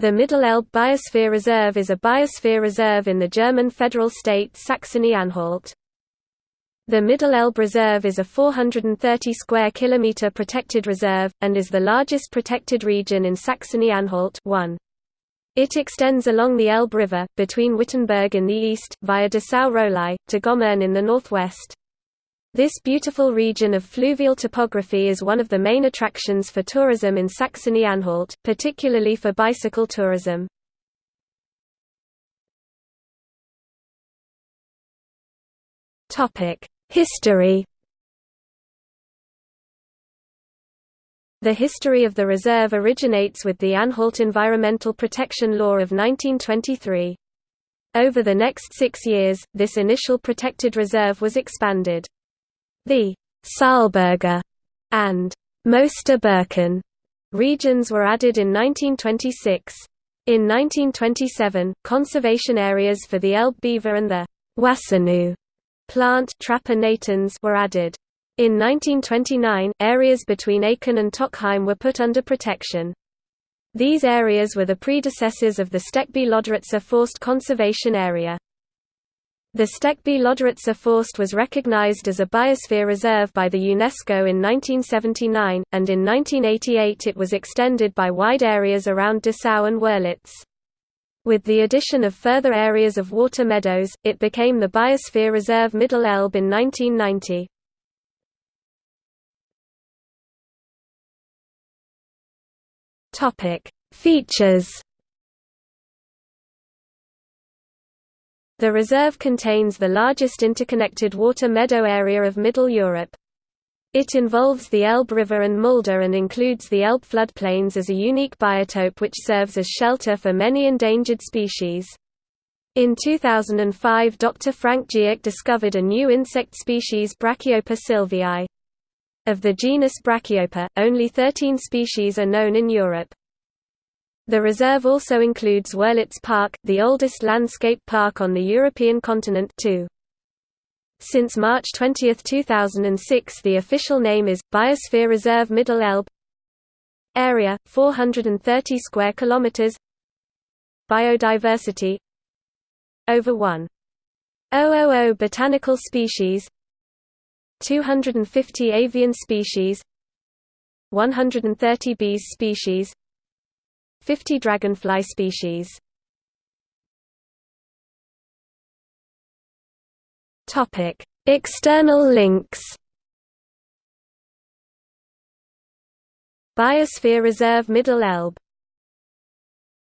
The Mittelelbe Biosphere Reserve is a biosphere reserve in the German federal state Saxony-Anhalt. The Mittelelbe Reserve is a 430 square kilometer protected reserve, and is the largest protected region in Saxony-Anhalt It extends along the Elbe River, between Wittenberg in the east, via Dessau-Roßlau, to Gommern in the northwest. This beautiful region of fluvial topography is one of the main attractions for tourism in Saxony-Anhalt, particularly for bicycle tourism. History The history of the reserve originates with the Anhalt Environmental Protection Law of 1923. Over the next six years, this initial protected reserve was expanded. The Saalberger and Mooster regions were added in 1926. In 1927, conservation areas for the Elbe beaver and the Wassernuss plant were added. In 1929, areas between Aken and Tockheim were put under protection. These areas were the predecessors of the Steckby-Lodritzer Forst Conservation Area. The Steckby-Lodritzer Forst was recognized as a biosphere reserve by the UNESCO in 1979, and in 1988 it was extended by wide areas around Dessau and Wörlitz. With the addition of further areas of water meadows, it became the Biosphere Reserve Middle Elbe in 1990. Features The reserve contains the largest interconnected water meadow area of Middle Europe. It involves the Elbe River and Mulde and includes the Elbe floodplains as a unique biotope which serves as shelter for many endangered species. In 2005 Dr. Frank Gierk discovered a new insect species Brachyopa sylvii. Of the genus Brachyopa, only 13 species are known in Europe. The reserve also includes Wörlitz Park, the oldest landscape park on the European continent too. Since March 20, 2006 the official name is, Biosphere Reserve Middle Elbe. Area, 430 square kilometers. Biodiversity. Over 1,000 botanical species. 250 avian species. 130 bees species 50 dragonfly species. Topic: External links. Biosphere Reserve Middle Elbe